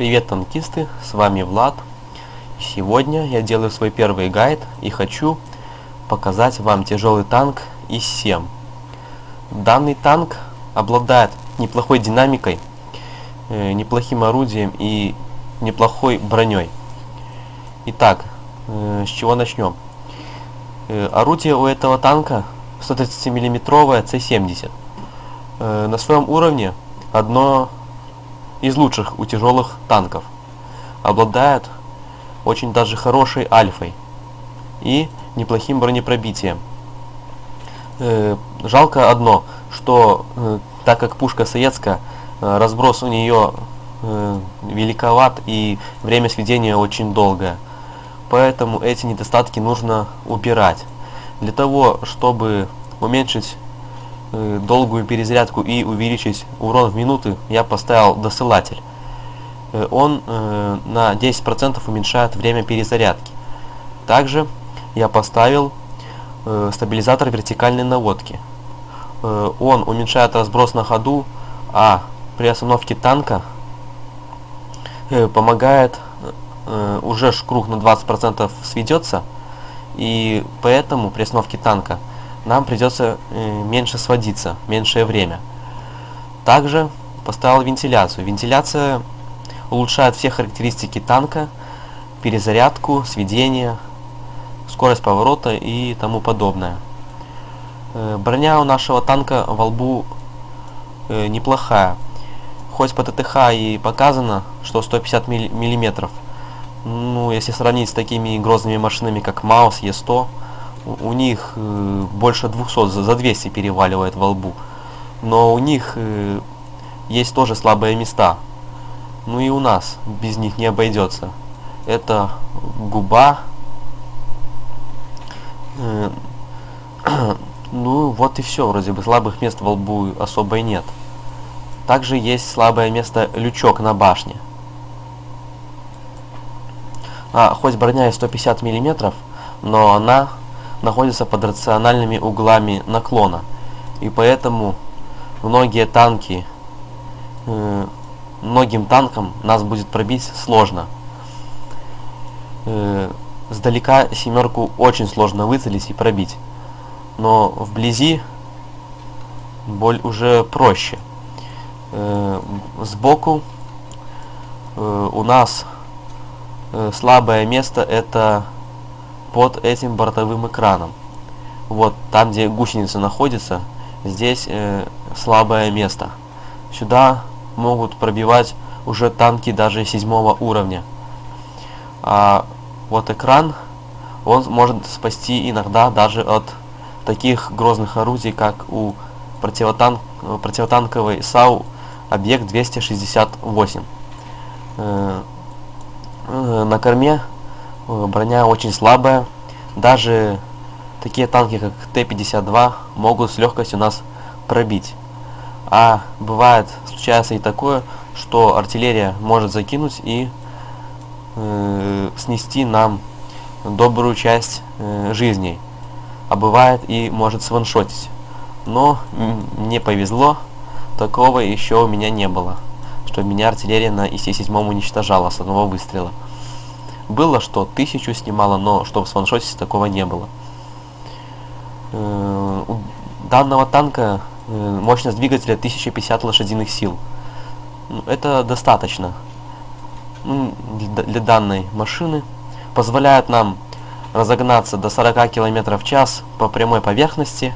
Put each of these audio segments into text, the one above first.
Привет, танкисты, с вами Влад. Сегодня я делаю свой первый гайд и хочу показать вам тяжелый танк ИС-7. Данный танк обладает неплохой динамикой, э, неплохим орудием и неплохой броней. Итак, э, с чего начнем? Э, орудие у этого танка 130 миллиметровое С-70. Э, на своем уровне одно из лучших у тяжелых танков. Обладает очень даже хорошей альфой и неплохим бронепробитием. Э, жалко одно, что э, так как пушка советская, э, разброс у нее великоват и время сведения очень долгое. Поэтому эти недостатки нужно убирать. Для того, чтобы уменьшить долгую перезарядку и увеличить урон в минуты, я поставил досылатель. Э, он э, на 10% уменьшает время перезарядки. Также я поставил э, стабилизатор вертикальной наводки. Э, он уменьшает разброс на ходу, а при остановке танка э, помогает э, уже круг на 20% сведется, и поэтому при остановке танка нам придется э, меньше сводиться, меньшее время. Также поставил вентиляцию. Вентиляция улучшает все характеристики танка, перезарядку, сведение, скорость поворота и тому подобное. Э, броня у нашего танка во лбу э, неплохая. Хоть по ТТХ и показано, что 150 миллиметров, ну, если сравнить с такими грозными машинами, как Маус, Е100, у, них э, больше 200, за, за 200 переваливает во лбу. Но у них э, есть тоже слабые места. Ну и у нас без них не обойдется. Это губа. Э, ну вот и все, вроде бы слабых мест во лбу особо и нет. Также есть слабое место лючок на башне. А, хоть броня и 150 мм, но она находится под рациональными углами наклона. И поэтому многие танки, э, многим танкам нас будет пробить сложно. Э, сдалека семерку очень сложно выцелить и пробить. Но вблизи боль уже проще. Э, сбоку э, у нас э, слабое место это под этим бортовым экраном. Вот там, где гусеница находится, здесь э, слабое место. Сюда могут пробивать уже танки даже седьмого уровня. А вот экран, он может спасти иногда даже от таких грозных орудий, как у противотанк, противотанковой САУ объект 268. Э, э, на корме броня очень слабая. Даже такие танки, как Т-52, могут с легкостью нас пробить. А бывает, случается и такое, что артиллерия может закинуть и э, снести нам добрую часть э, жизней. А бывает и может сваншотить. Но мне повезло, такого еще у меня не было. Что меня артиллерия на ИС-7 уничтожала с одного выстрела. Было, что тысячу снимало, но чтобы в ваншоте такого не было. Э, у данного танка э, мощность двигателя 1050 лошадиных сил. Ну, это достаточно ну, для данной машины. Позволяет нам разогнаться до 40 км в час по прямой поверхности.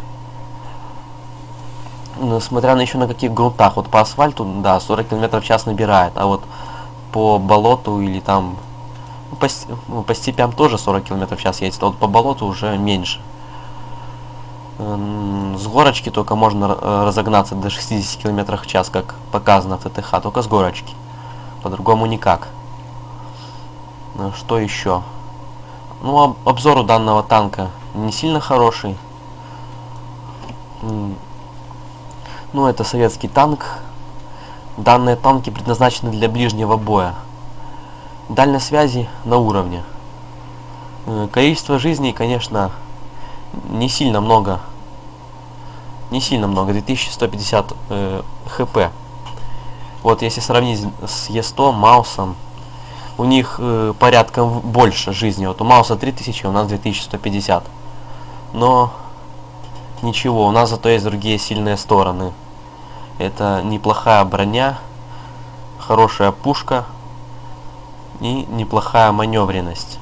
Ну, смотря на еще на каких грунтах. Вот по асфальту, да, 40 км в час набирает. А вот по болоту или там по, ну, по степям тоже 40 км в час едет, а вот по болоту уже меньше. С горочки только можно разогнаться до 60 км в час, как показано в ТТХ, только с горочки. По-другому никак. Э, что еще? Ну, обзор у данного танка не сильно хороший. Ну, это советский танк. Данные танки предназначены для ближнего боя дальность связи на уровне. Э, количество жизней, конечно, не сильно много. Не сильно много, 2150 э, хп. Вот если сравнить с Е100, Маусом, у них э, порядком больше жизни. Вот у Мауса 3000, у нас 2150. Но ничего, у нас зато есть другие сильные стороны. Это неплохая броня, хорошая пушка и неплохая маневренность.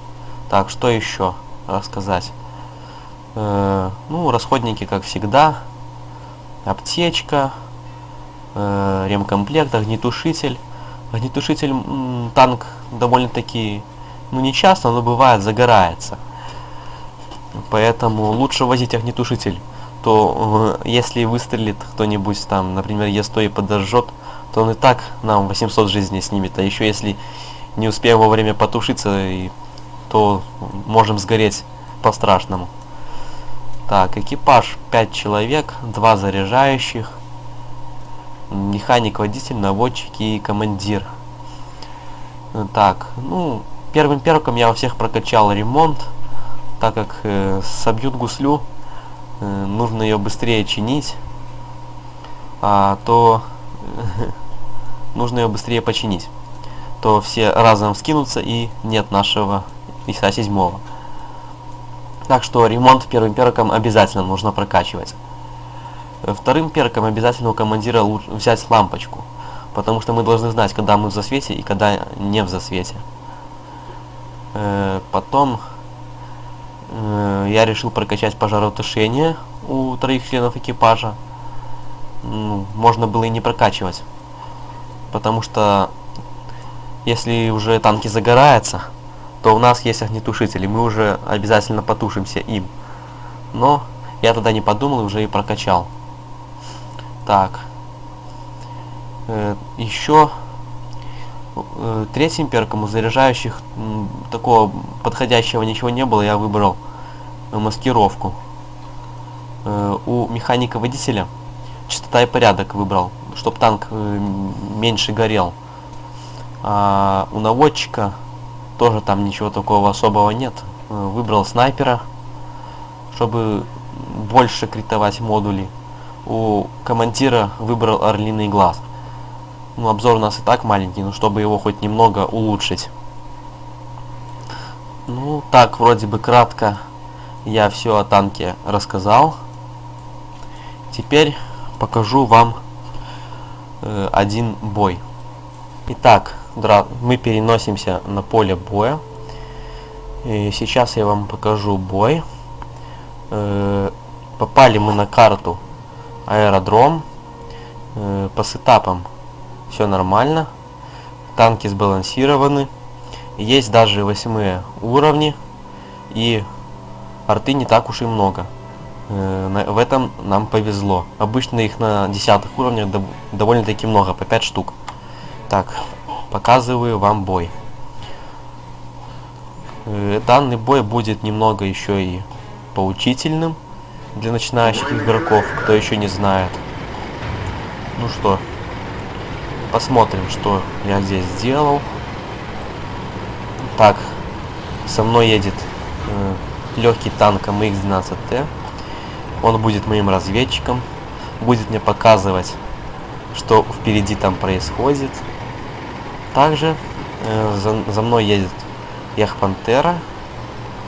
Так, что еще рассказать? Э, ну, расходники, как всегда. Аптечка, э, ремкомплект, огнетушитель. Огнетушитель, танк довольно-таки, ну не часто, но бывает, загорается. Поэтому лучше возить огнетушитель. То э, если выстрелит кто-нибудь там, например, Е100 и подожжет, то он и так нам 800 жизней снимет. А еще если не успеем вовремя потушиться, и, то можем сгореть по-страшному. Так, экипаж 5 человек, 2 заряжающих, механик, водитель, наводчик и командир. Так, ну, первым перком я у всех прокачал ремонт, так как э, собьют гуслю, э, нужно ее быстрее чинить, а то нужно ее быстрее починить, то все разом скинутся и нет нашего ИСа седьмого. Так что ремонт первым перком обязательно нужно прокачивать. Вторым перком обязательно у командира взять лампочку. Потому что мы должны знать, когда мы в засвете и когда не в засвете. Э, потом э, я решил прокачать пожаротушение у троих членов экипажа. Ну, можно было и не прокачивать. Потому что если уже танки загораются, то у нас есть огнетушители, мы уже обязательно потушимся им. Но я тогда не подумал и уже и прокачал. Так. Э, еще э, третьим перком у заряжающих м, такого подходящего ничего не было, я выбрал э, маскировку. Э, у механика водителя частота и порядок выбрал, чтобы танк э, больше горел. А у наводчика тоже там ничего такого особого нет. Э, выбрал снайпера, чтобы больше критовать модули у командира выбрал орлиный глаз. Ну, обзор у нас и так маленький, но чтобы его хоть немного улучшить. Ну, так, вроде бы кратко я все о танке рассказал. Теперь покажу вам э, один бой. Итак, мы переносимся на поле боя. И сейчас я вам покажу бой. Э, попали мы на карту аэродром. Э, по сетапам все нормально. Танки сбалансированы. Есть даже восьмые уровни. И арты не так уж и много. Э, в этом нам повезло. Обычно их на десятых уровнях довольно-таки много, по 5 штук. Так, показываю вам бой. Э, данный бой будет немного еще и поучительным для начинающих игроков, кто еще не знает. Ну что, посмотрим, что я здесь сделал. Так, со мной едет э, легкий танк МХ-12Т. Он будет моим разведчиком, будет мне показывать, что впереди там происходит. Также э, за, за мной едет Яхпантера.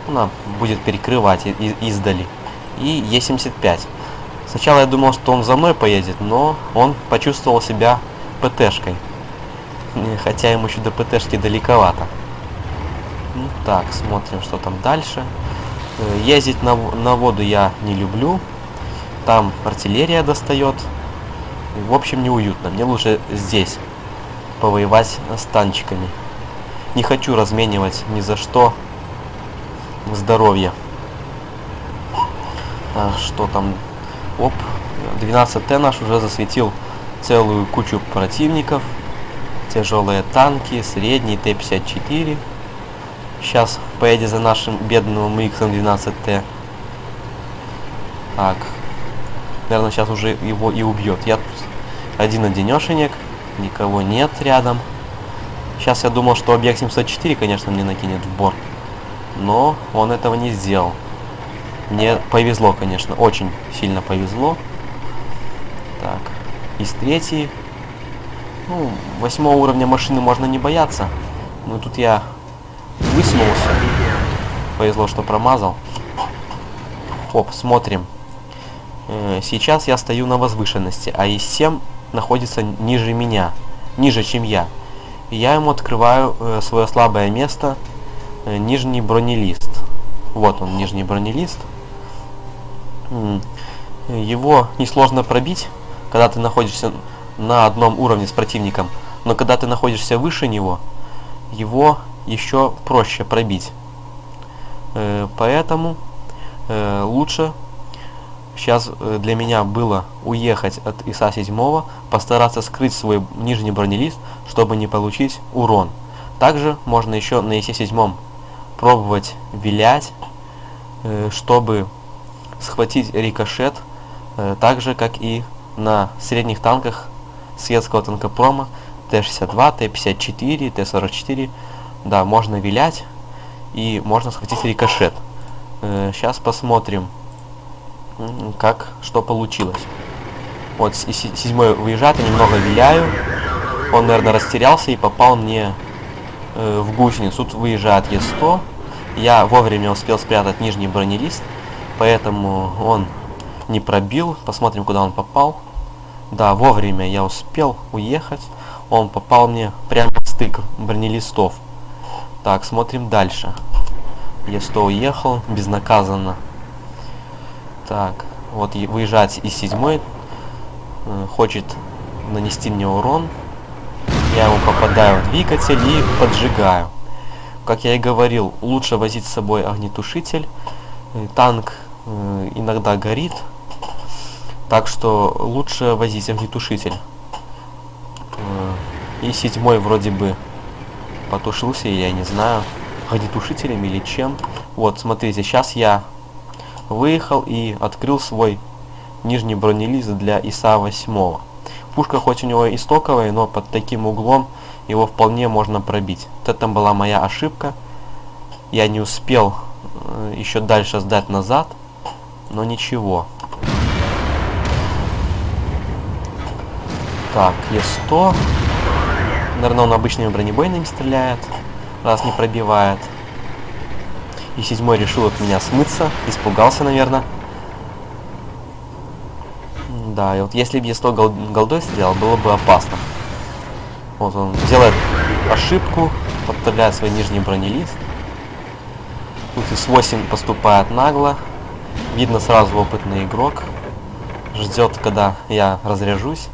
Она будет перекрывать издали и Е75. Сначала я думал, что он за мной поедет, но он почувствовал себя ПТшкой. Хотя ему еще до ПТшки далековато. Ну, так, смотрим, что там дальше. Э, ездить на, на воду я не люблю. Там артиллерия достает. В общем, неуютно. Мне лучше здесь повоевать с танчиками. Не хочу разменивать ни за что здоровье. А, что там? Оп, 12Т наш уже засветил целую кучу противников. Тяжелые танки, средний Т-54. Сейчас поедет за нашим бедным МХ-12Т. Так. Наверное, сейчас уже его и убьет. Я тут один-одинешенек. Никого нет рядом. Сейчас я думал, что объект 704, конечно, мне накинет в борт. Но он этого не сделал. Мне повезло, конечно, очень сильно повезло. Так, из третьей. Ну, восьмого уровня машины можно не бояться. Но тут я высунулся. Повезло, что промазал. Оп, смотрим. Э, сейчас я стою на возвышенности, а И7 находится ниже меня. Ниже, чем я. И я ему открываю э, свое слабое место. Э, нижний бронелист. Вот он, нижний бронелист. Его несложно пробить, когда ты находишься на одном уровне с противником. Но когда ты находишься выше него, его еще проще пробить. Э, поэтому э, лучше сейчас э, для меня было уехать от ИСа 7, постараться скрыть свой нижний бронелист, чтобы не получить урон. Также можно еще на ИСе 7 пробовать вилять, чтобы схватить рикошет, так же как и на средних танках светского танкопрома Т-62, Т-54, Т-44. Да, можно вилять и можно схватить рикошет. Сейчас посмотрим как что получилось. Вот седьмой выезжает, я немного виляю. Он, наверное, растерялся и попал мне э, в гусеницу. Тут выезжает Е100. Я вовремя успел спрятать нижний бронелист, поэтому он не пробил. Посмотрим, куда он попал. Да, вовремя я успел уехать. Он попал мне прямо в стык бронелистов. Так, смотрим дальше. Е100 уехал безнаказанно. Так, вот выезжать из седьмой. Э, хочет нанести мне урон. Я ему попадаю в двигатель и поджигаю. Как я и говорил, лучше возить с собой огнетушитель. Э, танк э, иногда горит. Так что лучше возить огнетушитель. И седьмой вроде бы потушился, я не знаю, огнетушителем или чем. Вот, смотрите, сейчас я выехал и открыл свой нижний бронелист для ИСа-8. Пушка хоть у него и стоковая, но под таким углом его вполне можно пробить. Вот это была моя ошибка. Я не успел э, еще дальше сдать назад, но ничего. Так, Е100. Наверное, он обычными бронебойными стреляет, раз не пробивает. И седьмой решил от меня смыться. Испугался, наверное. Да, и вот если бы я 100 гол голдой стрелял, было бы опасно. Вот он делает ошибку, подставляет свой нижний бронелист. Тут из 8 поступает нагло. Видно сразу опытный игрок. Ждет, когда я разряжусь.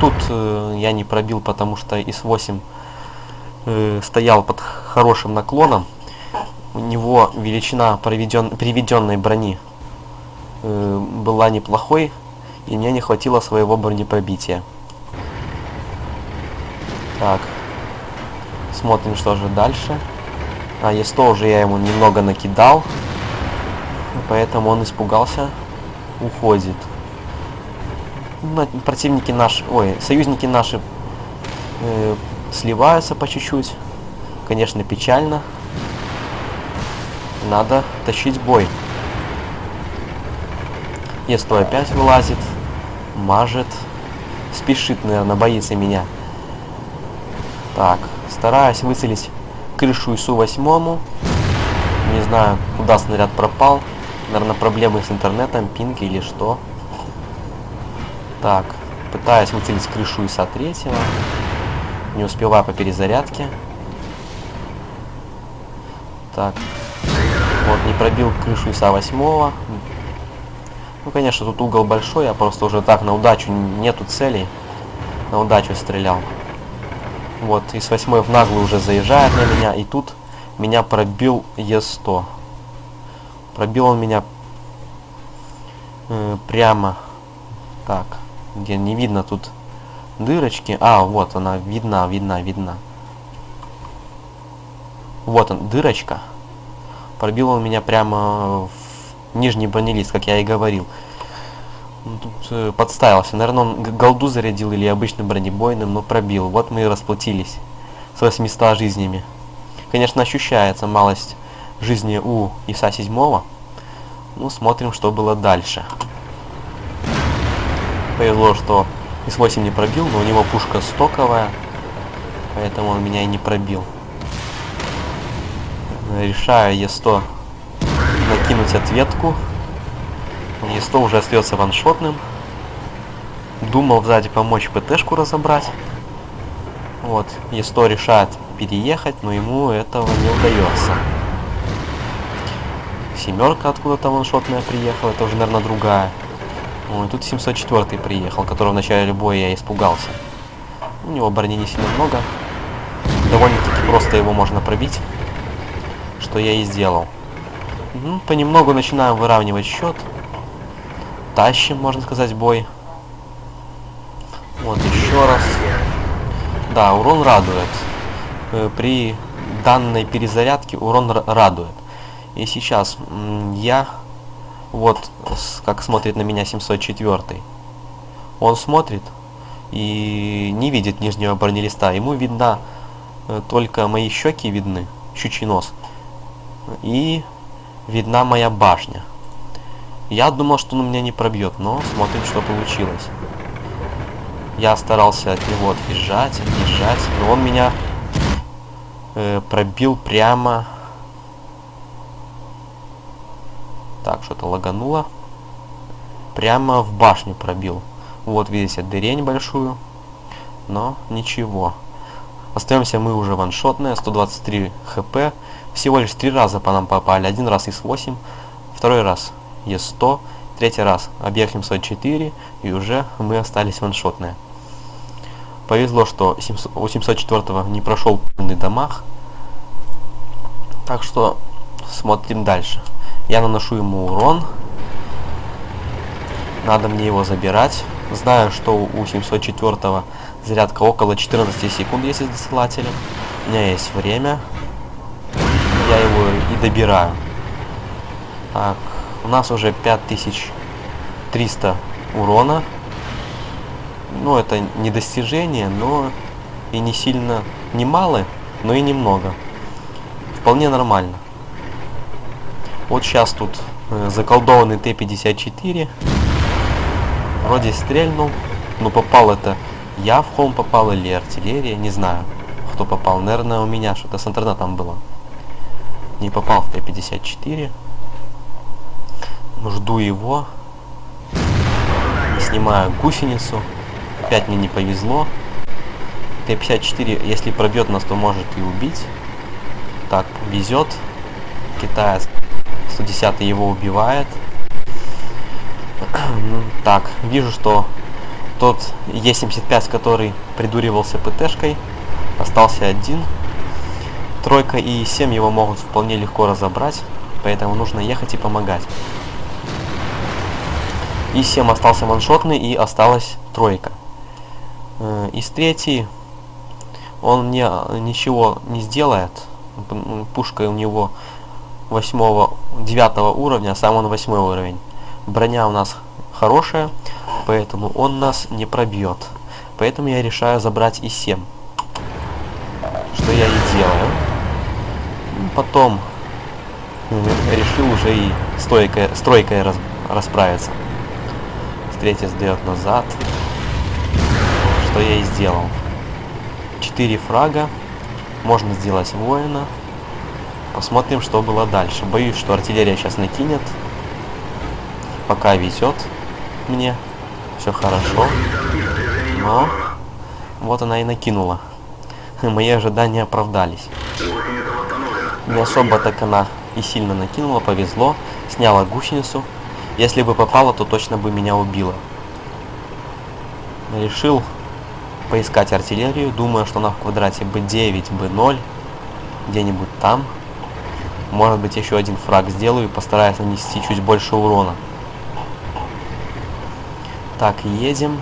Тут э, я не пробил, потому что из 8 э, стоял под хорошим наклоном него величина проведен, приведенной брони э, была неплохой, и мне не хватило своего бронепробития. Так, смотрим, что же дальше. А, Е100 уже я ему немного накидал, поэтому он испугался, уходит. Ну, противники наши, ой, союзники наши э, сливаются по чуть-чуть. Конечно, печально. Надо тащить бой. Есто опять вылазит, мажет. Спешит, наверное, боится меня. Так, стараюсь выцелить крышу ИСу-8. Не знаю, куда снаряд пропал. Наверное, проблемы с интернетом, пинг или что. Так, пытаюсь выцелить крышу ИСа-3. Не успеваю по перезарядке. Так, вот, не пробил крышу ИСа 8 Ну, конечно, тут угол большой, я просто уже так на удачу, нету целей. На удачу стрелял. Вот, из 8 в наглую уже заезжает на меня, и тут меня пробил Е100. Пробил он меня э, прямо так, где не видно тут дырочки. А, вот она, видна, видна, видна. Вот он, дырочка. Пробил он меня прямо в нижний бронелист, как я и говорил. Тут э, подставился. Наверное, он голду зарядил или обычным бронебойным, но пробил. Вот мы и расплатились с 800 жизнями. Конечно, ощущается малость жизни у ИСа 7 Ну, смотрим, что было дальше. Повезло, что С8 не пробил, но у него пушка стоковая, поэтому он меня и не пробил. Решаю Е100 накинуть ответку. Е100 уже остается ваншотным. Думал сзади помочь ПТшку разобрать. Вот, Е100 решает переехать, но ему этого не удается. Семерка откуда-то ваншотная приехала, это уже, наверное, другая. Ой, тут 704 приехал, которого в начале боя я испугался. У него брони не сильно много. Довольно-таки просто его можно пробить. Что я и сделал. Ну, понемногу начинаем выравнивать счет. Тащим, можно сказать, бой. Вот, еще раз. Да, урон радует. Э, при данной перезарядке урон радует. И сейчас я вот как смотрит на меня 704. Он смотрит и не видит нижнего бронелиста. Ему видна э, только мои щеки видны, щучий нос. И видна моя башня. Я думал, что он меня не пробьет, но смотрим, что получилось. Я старался от него отъезжать, отъезжать, но он меня э, пробил прямо Так, что-то лагануло. Прямо в башню пробил. Вот, видите, дырень большую. Но ничего. Остаемся мы уже ваншотные, 123 хп. Всего лишь три раза по нам попали. Один раз из 8, второй раз Е100, третий раз объект 704, и уже мы остались ваншотные. Повезло, что у 704 не прошел полный дамаг. Так что смотрим дальше. Я наношу ему урон. Надо мне его забирать. Знаю, что у 704 зарядка около 14 секунд, если с досылателем. У меня есть время. Я его и добираю. Так, у нас уже 5300 урона. Ну, это не достижение, но и не сильно, не мало, но и немного. Вполне нормально. Вот сейчас тут э, заколдованный Т-54. Вроде стрельнул. Но попал это я в холм попал или артиллерия. Не знаю, кто попал. Наверное, у меня что-то с интернетом было. Не попал в Т-54. Жду его. Снимаю гусеницу. Опять мне не повезло. Т-54, если пробьет нас, то может и убить. Так, везет. Китаец 110 его убивает. так, вижу, что тот Е75, который придуривался ПТшкой, остался один. Тройка и 7 его могут вполне легко разобрать, поэтому нужно ехать и помогать. И 7 остался ваншотный и осталась тройка. Э, из третьей он мне ничего не сделает. Пушка у него 8 9 уровня, а сам он 8 уровень. Броня у нас хорошая, поэтому он нас не пробьет. Поэтому я решаю забрать и 7. Что я и делаю. Потом решил уже и стойкой, стройкой рас, расправиться. Третий сдает назад. Что я и сделал. 4 фрага. Можно сделать воина. Посмотрим, что было дальше. Боюсь, что артиллерия сейчас накинет. Пока везет мне. Все хорошо. Но вот она и накинула. Мои ожидания оправдались. Не особо так она и сильно накинула, повезло. Сняла гусеницу. Если бы попала, то точно бы меня убила. Решил поискать артиллерию. Думаю, что она в квадрате B9, B0. Где-нибудь там. Может быть еще один фраг сделаю и постараюсь нанести чуть больше урона. Так, едем.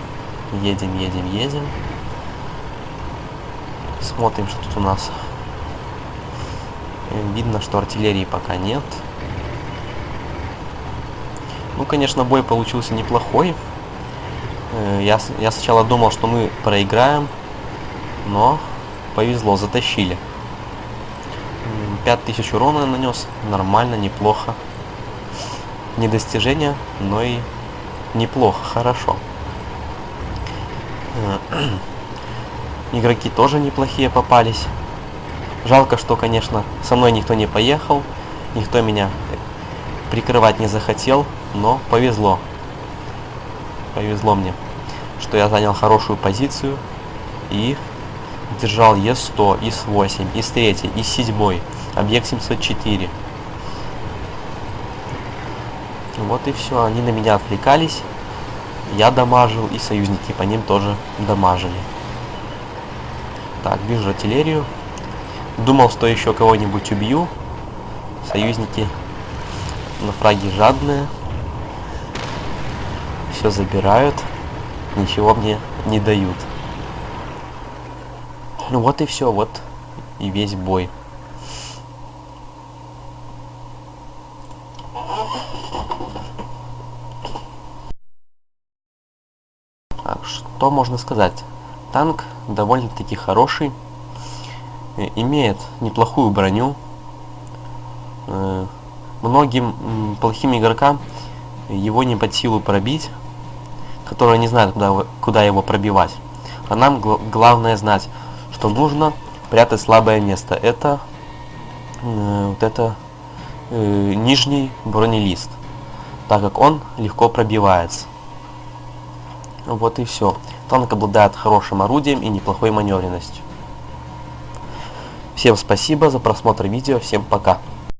Едем, едем, едем. Смотрим, что тут у нас. Видно, что артиллерии пока нет. Ну, конечно, бой получился неплохой. Э, я, я сначала думал, что мы проиграем, но повезло, затащили. 5000 урона нанес. Нормально, неплохо. Не достижение, но и неплохо, хорошо. Игроки тоже неплохие попались. Жалко, что, конечно, со мной никто не поехал, никто меня прикрывать не захотел, но повезло. Повезло мне, что я занял хорошую позицию и держал Е100, ИС-8, ИС-3, ИС-7, объект 704. Вот и все, они на меня отвлекались, я дамажил, и союзники по ним тоже дамажили. Так, вижу артиллерию. Думал, что еще кого-нибудь убью. Союзники на фраге жадные. Все забирают. Ничего мне не дают. Ну вот и все, вот и весь бой. Так, что можно сказать? Танк довольно-таки хороший. Имеет неплохую броню. Э, многим плохим игрокам его не под силу пробить, которые не знают, куда, куда его пробивать. А нам гл главное знать, что нужно прятать слабое место. Это э, вот это э, нижний бронелист, так как он легко пробивается. Вот и все. Танк обладает хорошим орудием и неплохой маневренностью. Всем спасибо за просмотр видео, всем пока.